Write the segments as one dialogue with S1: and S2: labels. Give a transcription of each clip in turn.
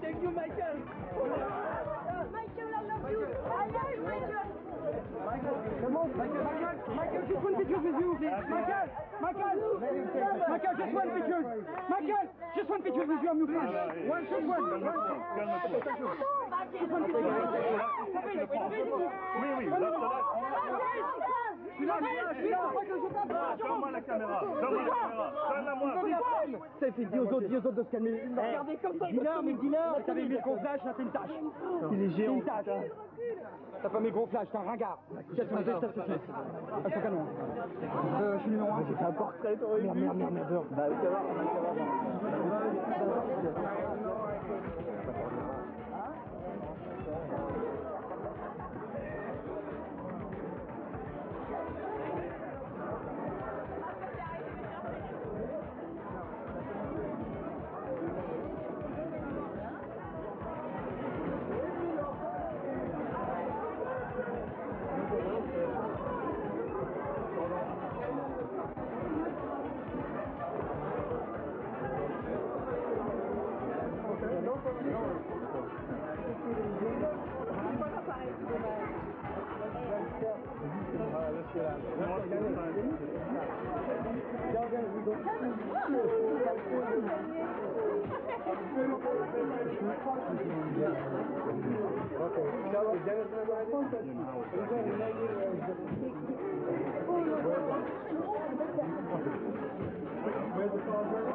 S1: Thank you, Michael.
S2: Michael, I love you. I love you, Michael,
S1: come on, Michael. Michael, Michael, just one picture with you, please. Michael, Michael, Michael, just one picture. Michael, just one picture with you, I'm you, please. One, just one. Just one picture.
S3: Oui, oui, là, là. Donne-moi la caméra, donne-moi la caméra, donne-la-moi.
S1: Ça fait dis aux autres, dis aux autres de se calmer. Regardez comme ça. Dis-leur, mais dis-leur. T'avais mis le gros flash, là, c'est une tâche. Il est géant. C'est une tâche. T'as pas mis gros flash, t'es un ringard. Qu'est-ce a fait. Ah, c'est canon. Euh, je suis numéro 1. J'ai fait un portrait, t'aurais Merde, merde, merde, merde. Bah, ça va,
S3: Where's the car?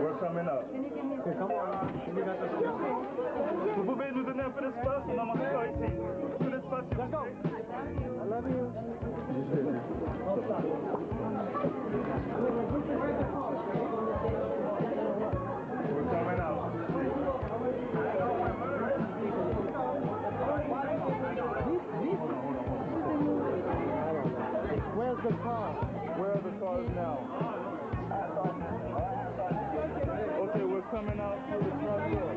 S3: We're coming up. Vous pouvez nous donner un peu d'espace, on a manqué ici. S'il vous plaît.
S1: the car.
S3: Where are the cars now? Okay, we're coming out through the front door.